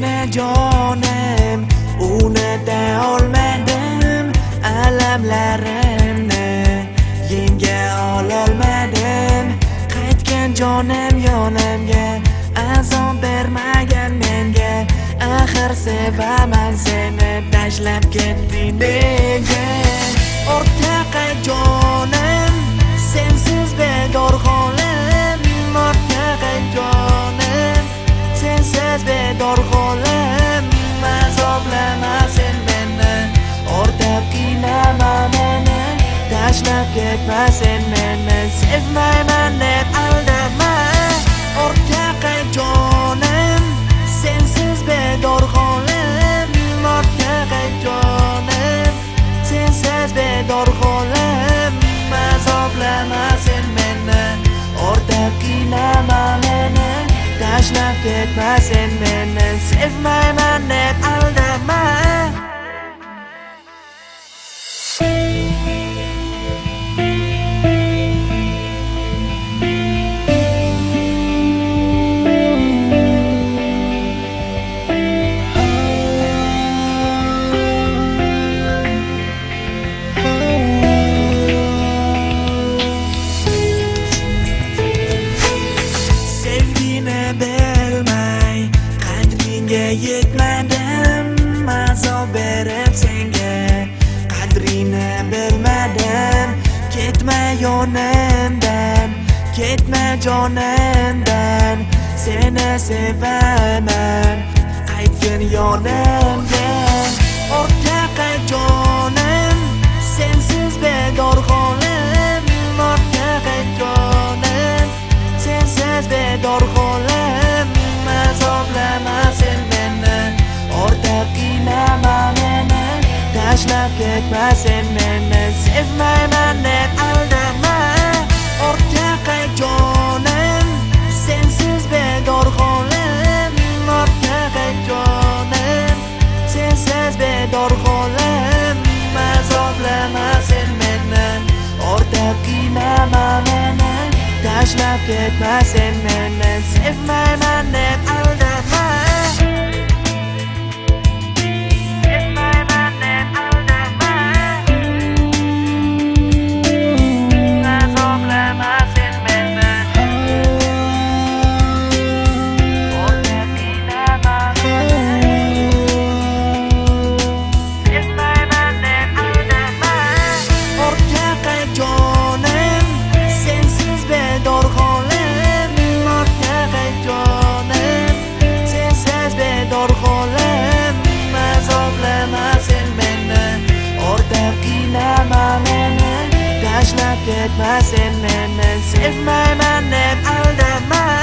jonim unita olmadim alamlarimni yenga ololmadim qaytgan jonim yonimga azob bermagan menga axir sevaman seni tashlab ketding tashlab ketma sen meni sevmayman deb aldama o'rtaqa jonim sensiz bedor holim o'rtaqa jonim sensiz bedor holim azoblama sen meni o'rtab qiynama meni tashlab ketma sen meni sevmayman deb qadringni bilmadim ketma yonimdan ketma jonimdan seni sevaman qaytgin yonimga o'rtaqa jonim sensiz bedor holim o'rtaqa jonim sensiz bedor holim tashlab ketma sen meni sevmayman deb aldama ortga o'rtaqa jonim sensiz bedor holim o'rtaqa jonim sensiz bedor holim azoblama sen meni o'rtab qiynama meni tashlab ketma sen meni sevmayman deb aldama tashlab ketma sen meni sevmayman deb aldama